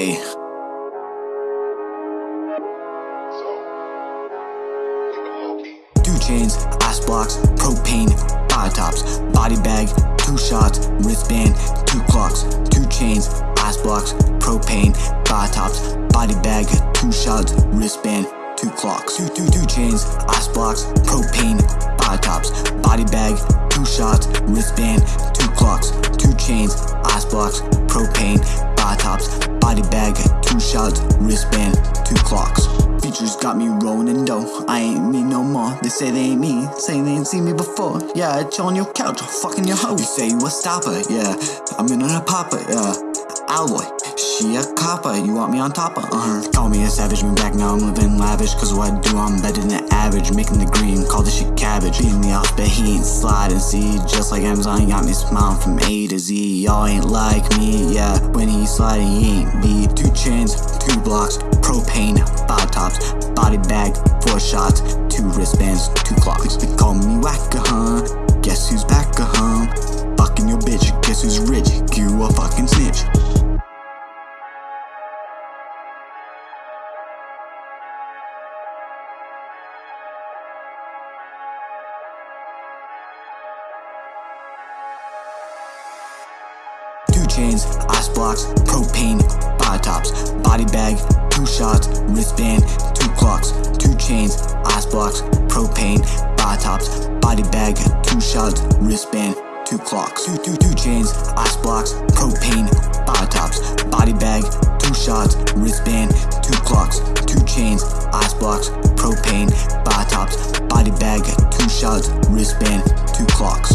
Hey. Two chains, ice blocks, propane, five tops, body bag, two shots, wristband, two clocks, two chains, ice blocks, propane, five tops, body bag, two shots, wristband, two clocks, two, two, two chains, ice blocks, propane, five tops, body bag, two shots, wristband, two clocks, two chains, blocks, propane, five tops, body bag, two shots, wristband, two clocks. Features got me rolling in dough. I ain't me no more. They say they ain't me. Say they ain't seen me before. Yeah, I chill on your couch. Fucking your hoe. You say you a stopper. Yeah, I'm in on a popper. Yeah, alloy. She a copper, you want me on top of uh-huh. Call me a savage, me back now I'm living lavish. Cause what I do, I'm better than average? Making the green, call this shit cabbage. Beating the off, but he ain't sliding See, just like Amazon, got me smiling from A to Z. Y'all ain't like me, yeah. When he sliding, he ain't me Two chains, two blocks, propane, five tops. Body bag, four shots, two wristbands, two clocks. They call me whack huh? Guess who's chains, ice blocks, propane, five tops, body bag, two shots, wristband, two clocks, two chains, ice blocks, propane, five tops, body bag, two shots, wristband, two clocks, two, two, two chains, ice blocks, propane, five tops, body bag, two shots, wristband, two clocks, two chains, ice blocks, propane, five tops, body bag, two shots, wristband, two clocks.